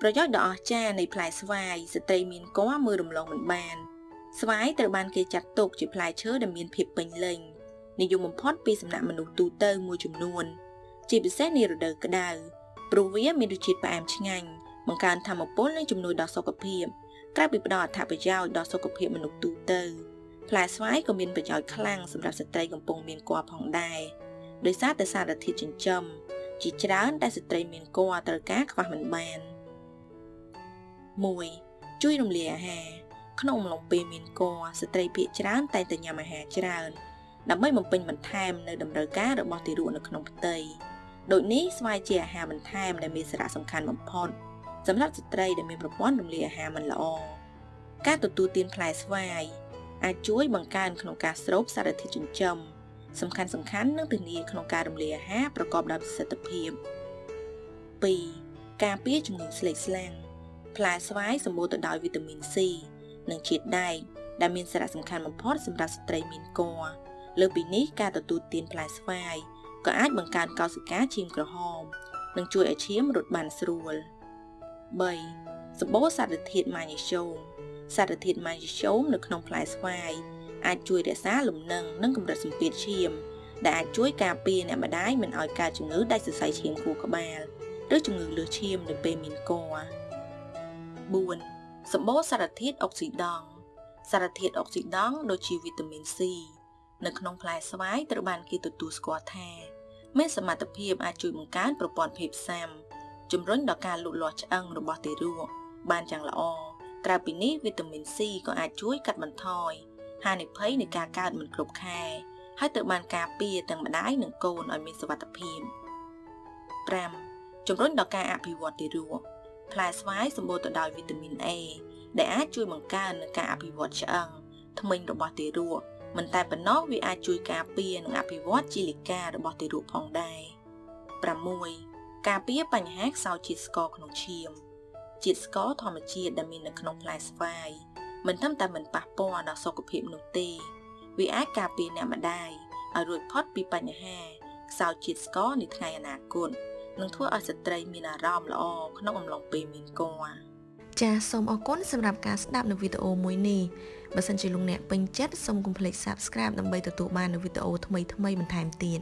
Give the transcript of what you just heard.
ប្រយោជន៍ដ៏អស្ចារ្យនៃផ្លែស្វាយស្ត្រីមានគំមើលរំលងមិនបានស្វាយត្រូវបានគេចាត់ទុកជាផ្លែឈើដែលមានភាពពេញលេញនិយមបំផុតពីសំណាក់មនុស្សទូទៅមួយចំនួន ជាពិសេសនារដូវក្តៅព្រោះវាមានរសជាតិផ្អែមឆ្ងាញ់បង្កើនធម៌ពលនិងជំនួយដល់សុខភាពក្រៅពីផ្ដល់អត្ថប្រយោជន៍ដល់សុខភាពមនុស្សទូទៅផ្លែស្វាយក៏មានប្រយោជន៍ខ្លាំងសម្រាប់ស្ត្រីកំពុងមានគភ៌ផងដែរដោយសារតែសារធាតុចិញ្ចឹមជាច្រើនដែលស្ត្រីមានគភ៌ត្រូវការខ្វះមិនបាន 1ជួយរំលាយអាហារក្នុងអំឡុងពេលមានគភ៌ស្ត្រីភាគច្រើនតែងតែញ៉ាំអាហារច្រើនដើម្បីបំពេញបន្ថែមនៅតម្រូវការរបស់ទារកនៅក្នុងផ្ទៃដូចនេះស្វាយជាអាហារបន្ថែមដែលមានសារៈសំខាន់បំផុតសម្រាប់ស្ត្រីដែលមានប្រព័ន្ធរំលាយអាហារមិនល្អការទទួលទានផ្លែស្វាយអាចជួយបង្កើនក្នុងការស្រូបសារធាតុចិញ្ចឹមសំខាន់សំខាន់និងធានាក្នុងការរំលាយអាហារប្រកបដោយប្រសិទ្ធភាព2ការពារជំងឺស្លេកស្លាំង ផ្លែស្វាយសម្បូរទៅដោយវីតាមីន C និងជាតិដែកដែលមានសារៈសំខាន់បំផុតសម្រាប់ស្ត្រីមានគភ៌លើពីនេះការទទួលទានផ្លែស្វាយក៏អាចបង្កើនកោសិកាឈាមក្រហម និងជួយឲ្យឈាមរត់បានស្រួល3សម្បូរសារធាតុម៉ាញ៉េស្យូមសារធាតុម៉ាញ៉េស្យូមនៅក្នុងផ្លែស្វាយអាចជួយរក្សាលំនឹងនិងកម្រិតសម្ពាធឈាម ដែលអាចជួយការពារអ្នកម្ដាយមិនឲ្យកើតជំងឺដាច់សរសៃឈាមខួរក្បាល ឬជំងឺលើសឈាមនៅពេលមានគភ៌ 4សម្បូរសារធាតុអុកស៊ីដង់សារធាតុអុកស៊ីដង់ដូចជាវីតាមីន C នៅក្នុងផ្លែស្វាយត្រូវបានគេទទួលស្គាល់ថា មានសមត្ថភាពអាចជួយបង្កើនប្រព័ន្ធភាពស៊ាំជំរុញដល់ការលូតលាស់ឆ្អឹងរបស់ទារកបានយ៉ាងល្អក្រៅពីនេះវីតាមីន C ក៏អាចជួយកាត់បន្ថយហានិភ័យនៃការកើតមិនគ្រប់ខែហើយត្រូវបានការពារទាំងម្ដាយនិងកូនឲ្យមានសុវត្ថិភាព5ជំរុញដល់ការអភិវឌ្ឍទារក ផ្លែស្វាយសម្បូរទៅដោយវីតាមីន A ដែលអាចជួយបង្កើននឹងការអភិវឌ្ឍឆ្អឹងធ្មេញរបស់ទារកមិនតែប៉ុណ្ណោះវាអាចជួយការពារនិងអភិវឌ្ឍជីលិការបស់ទារកផងដែរ6ការពារបញ្ហាខ្សោយជាតិស្ករក្នុងឈាមជាតិស្ករធម្មជាតិដែលមាននៅក្នុងផ្លែស្វាយមិនត្រឹមតែមិនប៉ះពាល់ដល់សុខភាពនោះទេវាអាចការពារអ្នកម្ដាយឲ្យរួចផុតពីបញ្ហាខ្សោយជាតិស្ករនាថ្ងៃអនាគត និងធ្វើឲ្យស្ត្រីមានអារម្មណ៍ល្អក្នុងអំឡុងពេលមានគភ៌ចាសសូមអរគុណសម្រាប់ការស្ដាប់នៅវីដេអូមួយនេះបើសិនជាលោកអ្នកពេញចិត្តសូមកុំភ្លេច Subscribe ដើម្បីទទួលបាននូវវីដេអូថ្មីៗបន្ថែមទៀត